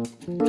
Música